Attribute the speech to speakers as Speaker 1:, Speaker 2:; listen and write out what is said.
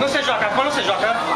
Speaker 1: Não se joga, quando você joga.